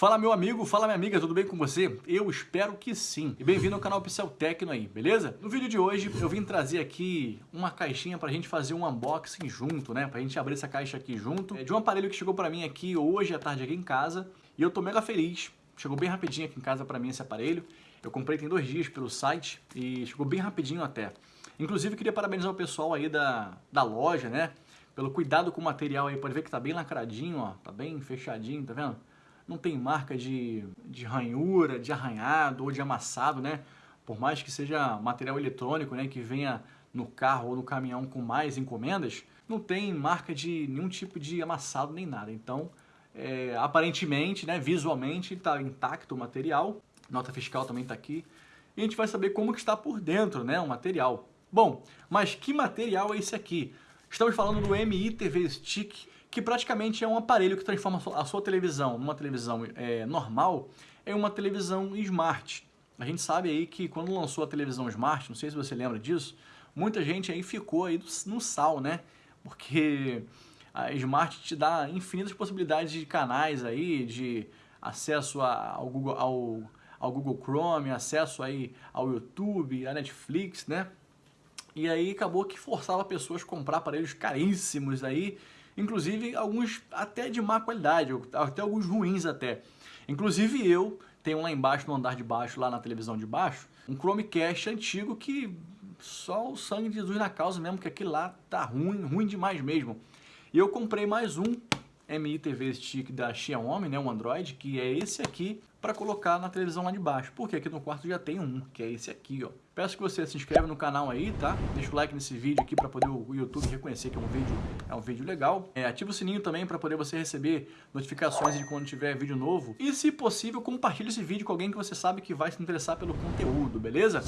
Fala meu amigo, fala minha amiga, tudo bem com você? Eu espero que sim. E bem-vindo ao canal Pixel Tecno aí, beleza? No vídeo de hoje eu vim trazer aqui uma caixinha pra gente fazer um unboxing junto, né? Pra gente abrir essa caixa aqui junto. É de um aparelho que chegou pra mim aqui hoje à tarde aqui em casa. E eu tô mega feliz. Chegou bem rapidinho aqui em casa pra mim esse aparelho. Eu comprei tem dois dias pelo site e chegou bem rapidinho até. Inclusive queria parabenizar o pessoal aí da, da loja, né? Pelo cuidado com o material aí. Pode ver que tá bem lacradinho, ó. Tá bem fechadinho, tá vendo? Não tem marca de, de ranhura, de arranhado ou de amassado, né? Por mais que seja material eletrônico, né, que venha no carro ou no caminhão com mais encomendas, não tem marca de nenhum tipo de amassado nem nada. Então, é, aparentemente, né, visualmente, está intacto o material. Nota fiscal também está aqui. E a gente vai saber como que está por dentro, né, o material. Bom, mas que material é esse aqui? Estamos falando do MI TV Stick que praticamente é um aparelho que transforma a sua televisão numa televisão é, normal em uma televisão smart. A gente sabe aí que quando lançou a televisão smart, não sei se você lembra disso, muita gente aí ficou aí no sal, né? Porque a smart te dá infinitas possibilidades de canais aí, de acesso ao Google, ao, ao Google Chrome, acesso aí ao YouTube, à Netflix, né? E aí acabou que forçava pessoas a comprar aparelhos caríssimos aí, inclusive alguns até de má qualidade, até alguns ruins até. Inclusive eu tenho lá embaixo, no andar de baixo, lá na televisão de baixo, um Chromecast antigo que só o sangue de Jesus na causa mesmo, que aquele lá tá ruim, ruim demais mesmo. E eu comprei mais um MI TV Stick da Xiaomi, né, um Android, que é esse aqui, para colocar na televisão lá de baixo. Porque aqui no quarto já tem um, que é esse aqui, ó. Peço que você se inscreva no canal aí, tá? Deixa o like nesse vídeo aqui para poder o YouTube reconhecer que é um vídeo, é um vídeo legal. É, ativa o sininho também para poder você receber notificações de quando tiver vídeo novo. E se possível, compartilhe esse vídeo com alguém que você sabe que vai se interessar pelo conteúdo, beleza?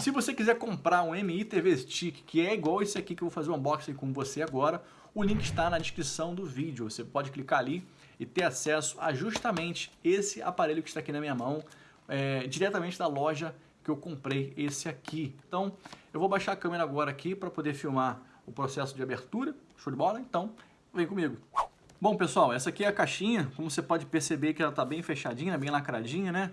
Se você quiser comprar um MI TV Stick, que é igual esse aqui que eu vou fazer um unboxing com você agora, o link está na descrição do vídeo. Você pode clicar ali e ter acesso a justamente esse aparelho que está aqui na minha mão, é, diretamente da loja que eu comprei esse aqui. Então, eu vou baixar a câmera agora aqui para poder filmar o processo de abertura. Show de bola? Então, vem comigo. Bom, pessoal, essa aqui é a caixinha. Como você pode perceber que ela está bem fechadinha, bem lacradinha, né?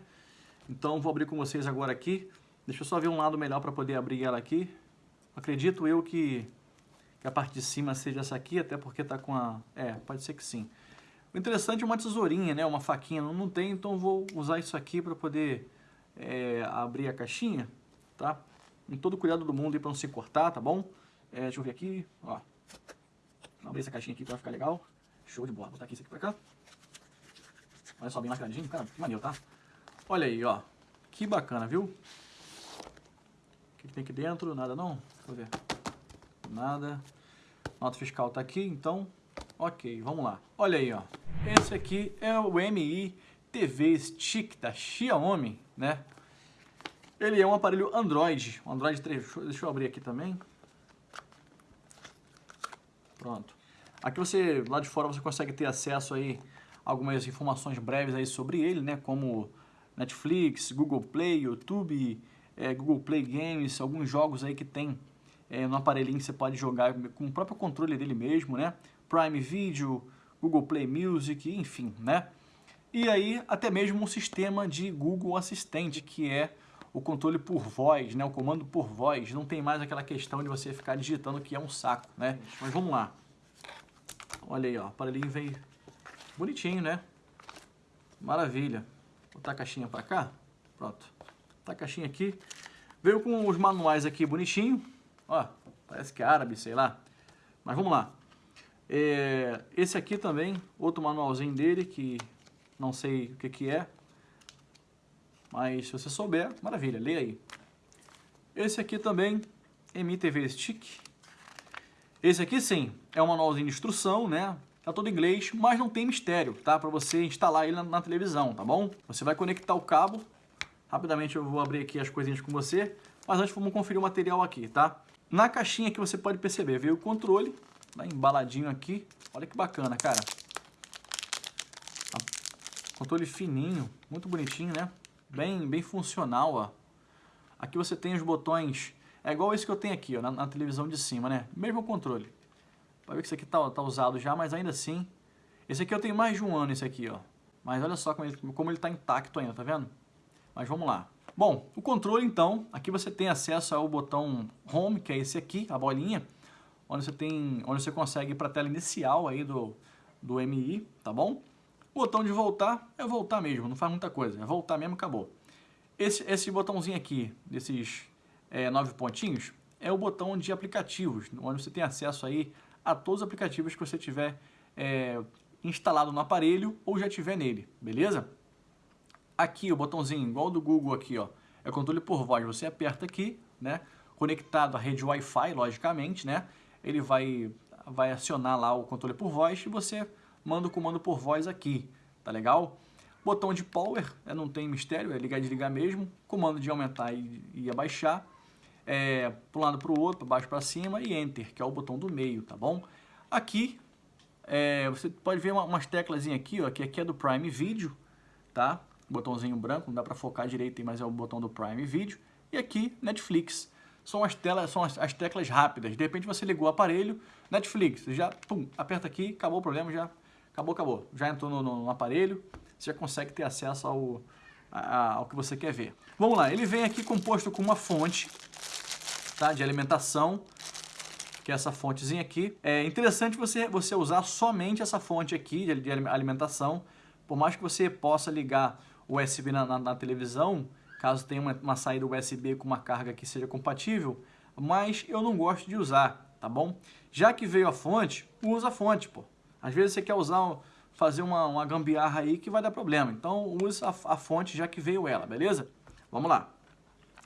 Então, vou abrir com vocês agora aqui. Deixa eu só ver um lado melhor para poder abrir ela aqui. Acredito eu que que a parte de cima seja essa aqui, até porque tá com a... É, pode ser que sim. O interessante é uma tesourinha, né? Uma faquinha. Não, tem, então vou usar isso aqui para poder é, abrir a caixinha, tá? Com todo cuidado do mundo para não se cortar, tá bom? É, deixa eu ver aqui, ó. Vou abrir essa caixinha aqui para ficar legal. Show de bola. Vou botar aqui isso aqui para cá. Olha só, bem lacradinho. Cara, que maneiro, tá? Olha aí, ó. Que bacana, viu? O que tem aqui dentro? Nada não? Deixa eu ver nada. Nota fiscal está aqui, então, ok, vamos lá. Olha aí, ó. Esse aqui é o MI TV Stick da Xiaomi, né? Ele é um aparelho Android, Android 3. Deixa eu abrir aqui também. Pronto. Aqui você, lá de fora, você consegue ter acesso aí a algumas informações breves aí sobre ele, né? Como Netflix, Google Play, YouTube, é, Google Play Games, alguns jogos aí que tem é, no aparelhinho você pode jogar com o próprio controle dele mesmo, né? Prime Video, Google Play Music, enfim, né? E aí até mesmo um sistema de Google Assistente, que é o controle por voz, né? O comando por voz. Não tem mais aquela questão de você ficar digitando que é um saco, né? Mas vamos lá. Olha aí, ó, o aparelhinho veio bonitinho, né? Maravilha. Vou botar a caixinha para cá. Pronto. Botar a caixinha aqui. Veio com os manuais aqui bonitinho, Ó, parece que é árabe, sei lá. Mas vamos lá. É, esse aqui também, outro manualzinho dele, que não sei o que, que é. Mas se você souber, maravilha, lê aí. Esse aqui também, MTV Stick. Esse aqui sim, é um manualzinho de instrução, né? Tá todo inglês, mas não tem mistério, tá? Para você instalar ele na, na, televisão, tá bom? Você vai conectar o cabo. Rapidamente eu vou abrir aqui as coisinhas com você. Mas antes vamos conferir o material aqui, tá? Na caixinha que você pode perceber, veio o controle, tá embaladinho aqui. Olha que bacana, cara. Controle fininho, muito bonitinho, né? Bem, bem funcional, ó. Aqui você tem os botões, é igual esse que eu tenho aqui, ó, na, na televisão de cima, né? Mesmo controle. Pode ver que esse aqui tá, tá usado já, mas ainda assim... Esse aqui eu tenho mais de um ano, esse aqui, ó. Mas olha só como ele, como ele tá intacto ainda, tá vendo? Mas vamos lá. Bom, o controle então, aqui você tem acesso ao botão Home, que é esse aqui, a bolinha, onde você tem, onde você consegue ir para a tela inicial aí do, do MI, tá bom? O botão de voltar é voltar mesmo, não faz muita coisa, é voltar mesmo acabou. Esse, esse botãozinho aqui, desses é, nove pontinhos, é o botão de aplicativos, onde você tem acesso aí a todos os aplicativos que você tiver é, instalado no aparelho ou já tiver nele, beleza? Aqui o botãozinho, igual do Google aqui, ó, é controle por voz. Você aperta aqui, né? Conectado à rede Wi-Fi, logicamente, né? Ele vai, vai acionar lá o controle por voz e você manda o comando por voz aqui, tá legal? Botão de power, é, não tem mistério, é ligar e desligar mesmo. Comando de aumentar e, e abaixar. É, para um lado para o outro, para baixo para cima e Enter, que é o botão do meio, tá bom? Aqui, é, você pode ver uma, umas teclas aqui, ó, que aqui é do Prime Video, tá? Botãozinho branco, não dá para focar direito, mas é o botão do Prime Video. E aqui, Netflix. São as, telas, são as, as teclas rápidas. De repente você ligou o aparelho, Netflix, já pum, aperta aqui, acabou o problema, já acabou, acabou. Já entrou no, no, no aparelho, você já consegue ter acesso ao, a, ao que você quer ver. Vamos lá, ele vem aqui composto com uma fonte tá, de alimentação, que é essa fontezinha aqui. É interessante você, você usar somente essa fonte aqui de, de alimentação, por mais que você possa ligar USB na, na, na televisão, caso tenha uma, uma, saída USB com uma carga que seja compatível, mas eu não gosto de usar, tá bom? Já que veio a fonte, usa a fonte, pô. Às vezes você quer usar, fazer uma, uma gambiarra aí que vai dar problema, então usa a, a fonte já que veio ela, beleza? Vamos lá.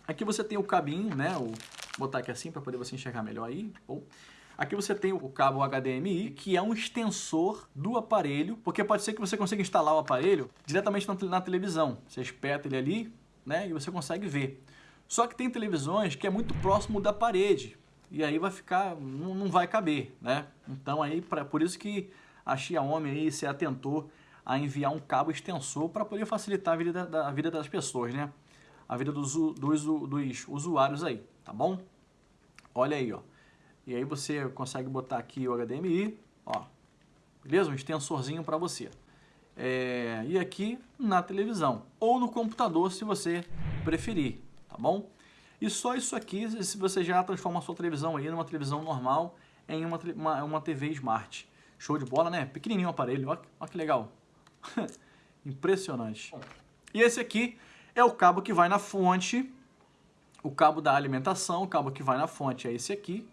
Aqui você tem o cabinho, né? O, botar aqui assim para poder você enxergar melhor aí. Bom. Aqui você tem o cabo HDMI, que é um extensor do aparelho, porque pode ser que você consiga instalar o aparelho diretamente na, televisão. Você espeta ele ali, né, e você consegue ver. Só que tem televisões que é muito próximo da parede, e aí vai ficar, não, vai caber, né? Então aí, pra, por isso que a Xiaomi aí se atentou a enviar um cabo extensor para poder facilitar a vida, da, a vida das pessoas, né? A vida dos, dos, dos usuários aí, tá bom? Olha aí, ó. E aí você consegue botar aqui o HDMI, ó, beleza? Um extensorzinho para você. É, e aqui na televisão, ou no computador se você preferir, tá bom? E só isso aqui, se você já transforma a sua televisão aí numa televisão normal em uma, uma, uma TV Smart. Show de bola, né? Pequenininho o aparelho, ó, ó que legal. Impressionante. E esse aqui é o cabo que vai na fonte, o cabo da alimentação, o cabo que vai na fonte é esse aqui,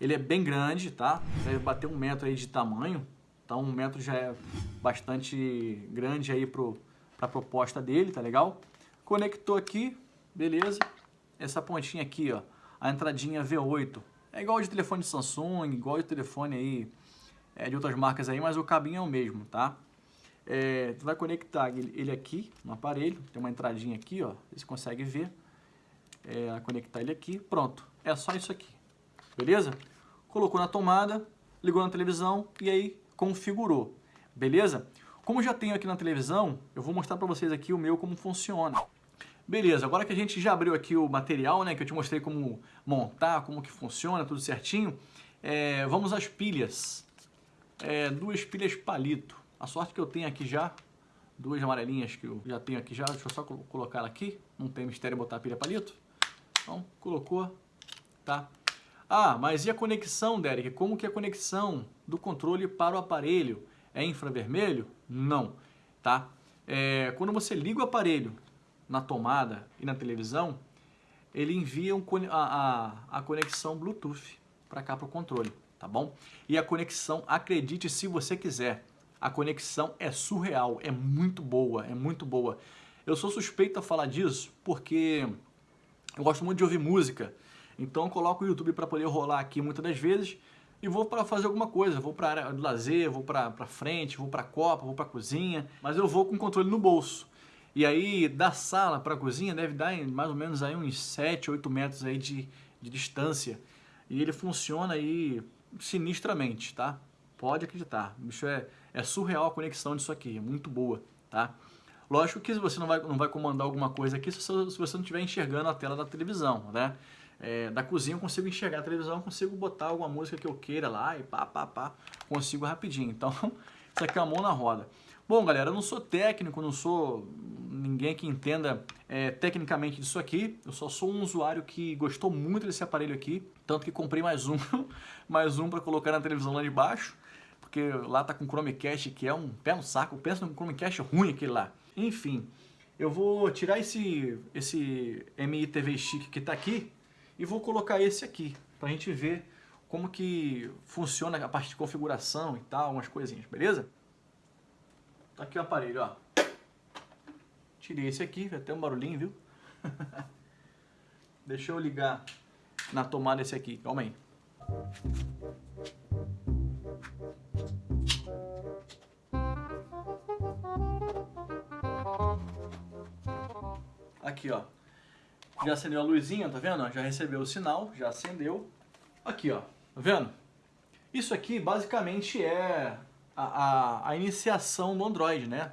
ele é bem grande, tá? Deve bater um metro aí de tamanho. Então um metro já é bastante grande aí para a proposta dele, tá legal? Conectou aqui, beleza. Essa pontinha aqui, ó, a entradinha V8. É igual de telefone Samsung, igual de telefone aí é, de outras marcas aí, mas o cabinho é o mesmo, tá? É, tu vai conectar ele aqui no aparelho, tem uma entradinha aqui, ó, você consegue ver. É, conectar ele aqui, pronto. É só isso aqui, beleza? Colocou na tomada, ligou na televisão e aí configurou, beleza? Como já tenho aqui na televisão, eu vou mostrar para vocês aqui o meu como funciona. Beleza, agora que a gente já abriu aqui o material, né, que eu te mostrei como montar, como que funciona, tudo certinho, é, vamos às pilhas. É, duas pilhas palito. A sorte que eu tenho aqui já, duas amarelinhas que eu já tenho aqui já, deixa eu só colocar ela aqui, não tem mistério botar a pilha palito. Então, colocou, tá? Ah, mas e a conexão, Derek? Como que é a conexão do controle para o aparelho? É infravermelho? Não, tá? É, quando você liga o aparelho na tomada e na televisão, ele envia um, a, a, a conexão Bluetooth para cá para o controle, tá bom? E a conexão, acredite se você quiser, a conexão é surreal, é muito boa, é muito boa. Eu sou suspeito a falar disso porque eu gosto muito de ouvir música então eu coloco o YouTube para poder rolar aqui muitas das vezes e vou para fazer alguma coisa, vou para área do lazer, vou para frente, vou para copa, vou para cozinha, mas eu vou com controle no bolso. E aí da sala para cozinha deve dar mais ou menos aí uns 7, 8 metros aí de, de distância. E ele funciona aí sinistramente, tá? Pode acreditar, bicho é, é surreal a conexão disso aqui, é muito boa, tá? Lógico que você não vai, não vai comandar alguma coisa aqui se se você não estiver enxergando a tela da televisão, né? É, da cozinha eu consigo enxergar a televisão, eu consigo botar alguma música que eu queira lá e pá, pá, pá, consigo rapidinho. Então, isso aqui é a mão na roda. Bom, galera, eu não sou técnico, não sou ninguém que entenda é, tecnicamente disso aqui. Eu só sou um usuário que gostou muito desse aparelho aqui, tanto que comprei mais um, mais um para colocar na televisão lá de baixo, porque lá tá com Chromecast que é um pé no saco. Pensa num Chromecast ruim aquele lá. Enfim, eu vou tirar esse esse MI TV Stick que tá aqui e vou colocar esse aqui para a gente ver como que funciona a parte de configuração e tal, umas coisinhas, beleza? Tá aqui o aparelho, ó. Tirei esse aqui, ter um barulhinho, viu? Deixa eu ligar na tomada esse aqui, calma aí. Aqui, ó. Já acendeu a luzinha, tá vendo? Já recebeu o sinal, já acendeu. Aqui, ó. Tá vendo? Isso aqui basicamente é a, a, a iniciação do Android, né?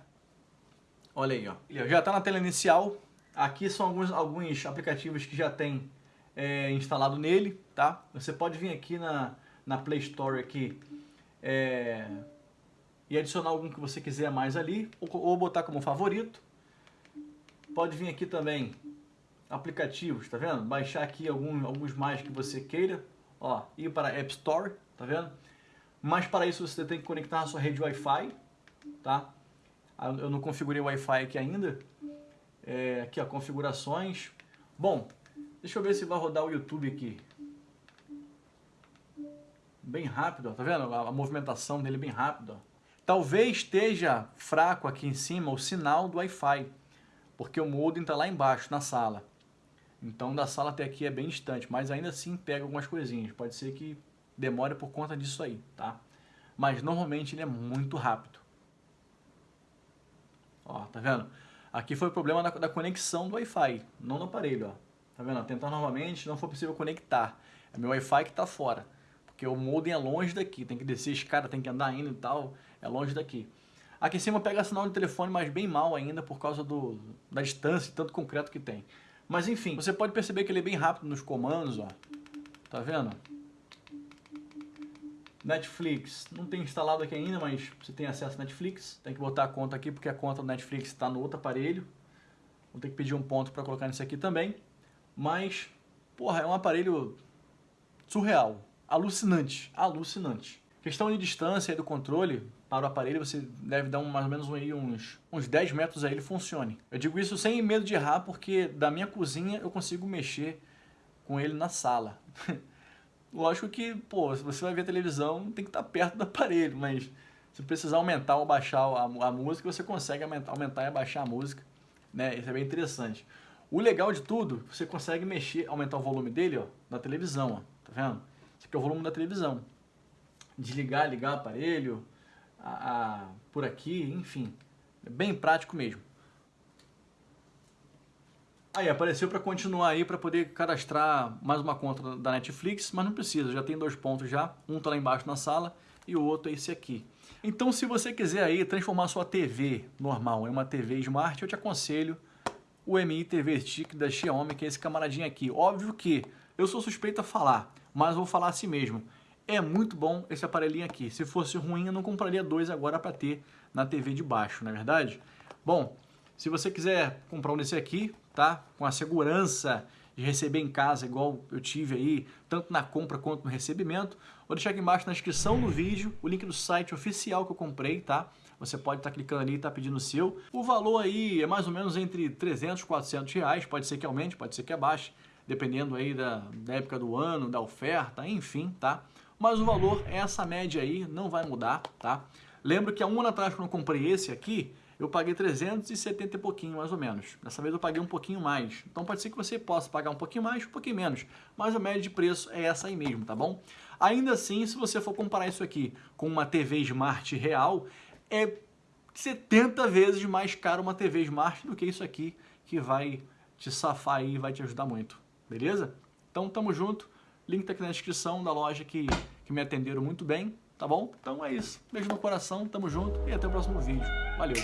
Olha aí, ó. Já está na tela inicial. Aqui são alguns, alguns aplicativos que já tem é, instalado nele, tá? Você pode vir aqui na, na Play Store aqui é, e adicionar algum que você quiser mais ali, ou, ou botar como favorito. Pode vir aqui também aplicativos, tá vendo? Baixar aqui algum, alguns mais que você queira, ó, ir para App Store, tá vendo? Mas para isso você tem que conectar a sua rede Wi-Fi, tá? Ah, eu não configurei o Wi-Fi aqui ainda. É, aqui, ó, configurações. Bom, deixa eu ver se vai rodar o YouTube aqui. Bem rápido, ó, tá vendo? A, a movimentação dele é bem rápida. Talvez esteja fraco aqui em cima o sinal do Wi-Fi, porque o modem está lá embaixo, na sala. Então, da sala até aqui é bem distante, mas ainda assim pega algumas coisinhas. Pode ser que demore por conta disso aí, tá? Mas normalmente ele é muito rápido. Ó, tá vendo? Aqui foi o problema da, da conexão do Wi-Fi, não no aparelho, ó. Tá vendo? Tentar novamente, não foi possível conectar. É meu Wi-Fi que tá fora. Porque o modem é longe daqui, tem que descer a escada, tem que andar indo e tal, é longe daqui. Aqui em cima pega sinal de telefone, mas bem mal ainda por causa do, da distância e tanto concreto que tem. Mas enfim, você pode perceber que ele é bem rápido nos comandos, ó. Tá vendo? Netflix, não tem instalado aqui ainda, mas você tem acesso a Netflix. Tem que botar a conta aqui, porque a conta do Netflix está no outro aparelho. Vou ter que pedir um ponto para colocar nesse aqui também. Mas, porra, é um aparelho surreal, alucinante, alucinante. Questão de distância do controle para o aparelho, você deve dar um, mais ou menos uns, uns 10 metros aí ele funcione. Eu digo isso sem medo de errar, porque da minha cozinha eu consigo mexer com ele na sala. Lógico que, pô, se você vai ver televisão, tem que estar perto do aparelho, mas se precisar aumentar ou baixar a, a música, você consegue aumentar, aumentar e abaixar a música, né? Isso é bem interessante. O legal de tudo, você consegue mexer, aumentar o volume dele, ó, da televisão, ó, tá vendo? Esse aqui é o volume da televisão. Desligar, ligar o aparelho, a, a, por aqui, enfim. É bem prático mesmo. Aí apareceu para continuar aí para poder cadastrar mais uma conta da Netflix, mas não precisa, já tem dois pontos já, um tá lá embaixo na sala e o outro é esse aqui. Então se você quiser aí transformar sua TV normal em uma TV Smart, eu te aconselho o Mi TV Stick da Xiaomi, que é esse camaradinho aqui. Óbvio que eu sou suspeito a falar, mas vou falar assim mesmo. É muito bom esse aparelhinho aqui. Se fosse ruim, eu não compraria dois agora para ter na TV de baixo, não é verdade? Bom, se você quiser comprar um desse aqui, tá? Com a segurança de receber em casa, igual eu tive aí, tanto na compra quanto no recebimento, vou deixar aqui embaixo na descrição do vídeo o link do site oficial que eu comprei, tá? Você pode estar tá clicando ali e tá pedindo o seu. O valor aí é mais ou menos entre 300 e 400 reais, pode ser que aumente, pode ser que abaixe, dependendo aí da, da época do ano, da oferta, enfim, tá? Mas o valor é essa média aí, não vai mudar, tá? Lembro que há um ano atrás, quando eu comprei esse aqui, eu paguei 370 e pouquinho, mais ou menos. Dessa vez eu paguei um pouquinho mais. Então pode ser que você possa pagar um pouquinho mais, um pouquinho menos. Mas a média de preço é essa aí mesmo, tá bom? Ainda assim, se você for comparar isso aqui com uma TV Smart real, é 70 vezes mais caro uma TV Smart do que isso aqui, que vai te safar aí e vai te ajudar muito. Beleza? Então tamo junto. Link tá aqui na descrição da loja que, que me atenderam muito bem, tá bom? Então é isso. Beijo no coração, tamo junto e até o próximo vídeo. Valeu!